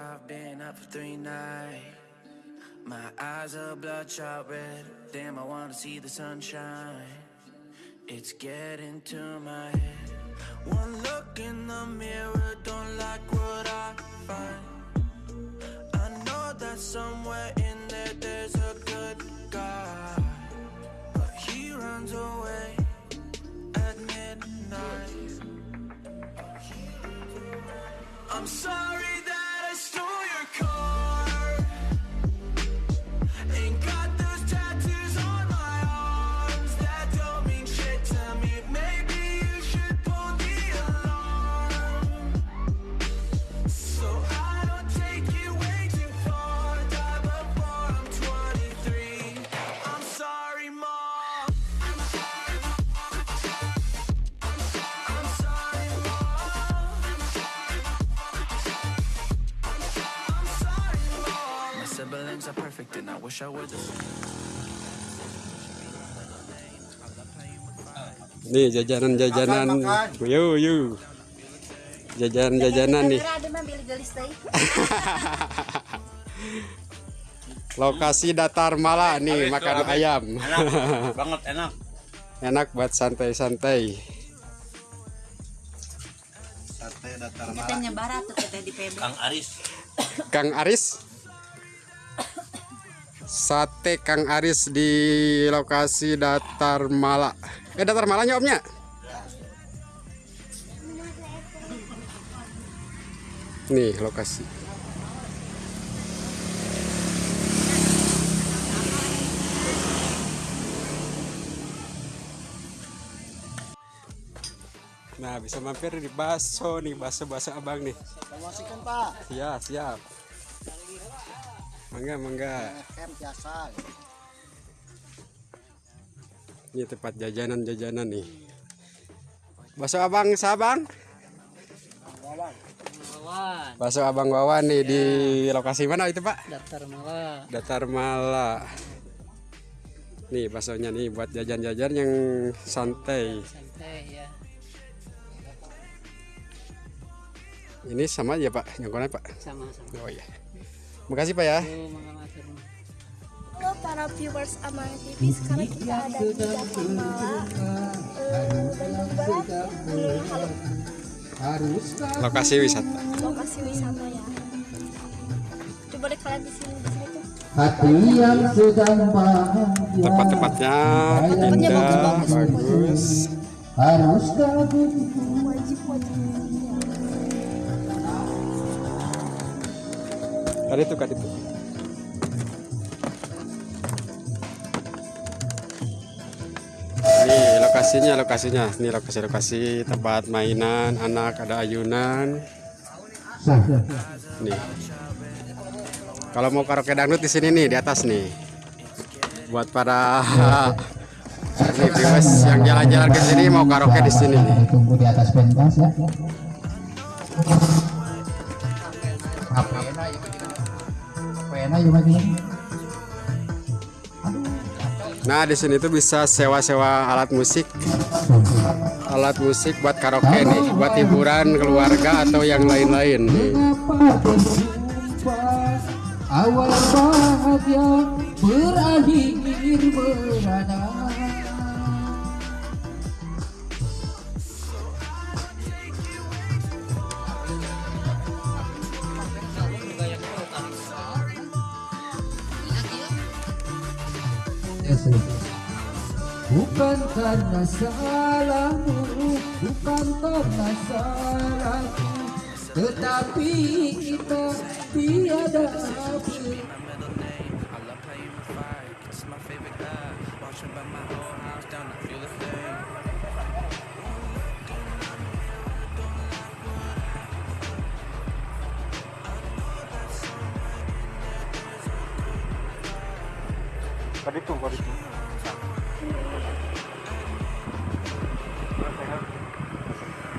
I've been up for three nights. My eyes are bloodshot red. Damn, I wanna see the sunshine. It's getting to my head. One look in the mirror, don't like what I find. I know that somewhere in there there's a good guy. But he runs away at midnight. I'm sorry Siblings are perfect, and I wish I were the Nih jajanan-jajanan. Yuk, yuk. Jajanan-jajanan nih. Lokasi datar mala nih makan ayam. Enak banget enak. Enak buat santai-santai. Sate datar Kita nyebar tuh kita di PB. Kang Aris. Kang Aris. Sate Kang Aris di lokasi datar mala. Eh datar malanya omnya. Nih lokasi. Nah bisa mampir di baso nih baso-baso abang nih. Promosikan Pak. Ya siap. Mangga mangga. Camp biasa. Ini tempat jajanan-jajanan nih. Bakso abang sabang. Bakso abang Wawan nih di lokasi mana itu pak? Daftar malah. Datar Mala. Nih baksonya nih buat jajan-jajan yang santai. Santai ya. Ini sama aja pak, nyangkutnya pak. Sama-sama. Oh iya. Makasih pak ya. Halo para viewers Amal TV, sekarang kita ada di Jakarta Mala, Bandung Lokasi wisata. lokasi wisata ya. Coba deh kalian di sini di sini tuh. hati yang sedang bahagia Tempat-tempatnya Tempatnya indah, bagus. harus Wajib wajib. Ada itu kan itu. Ini lokasinya, lokasinya. Ini lokasi-lokasi tempat mainan anak, ada ayunan. Nih. Kalau mau karaoke dangdut di sini nih, di atas nih. Buat para nih, viewers yang jalan-jalan ke sini mau karaoke di sini nih. tunggu di atas pentas ya Nah, di sini tuh bisa sewa-sewa alat musik. Alat musik buat karaoke nih, buat hiburan keluarga atau yang lain-lain. awal bahagia berakhir merana Bukan karena salahmu, bukan karena salahku Tetapi kita tiada ber I love how you fire. It's my favorite guy. Watching by my house down. Tadi tuh.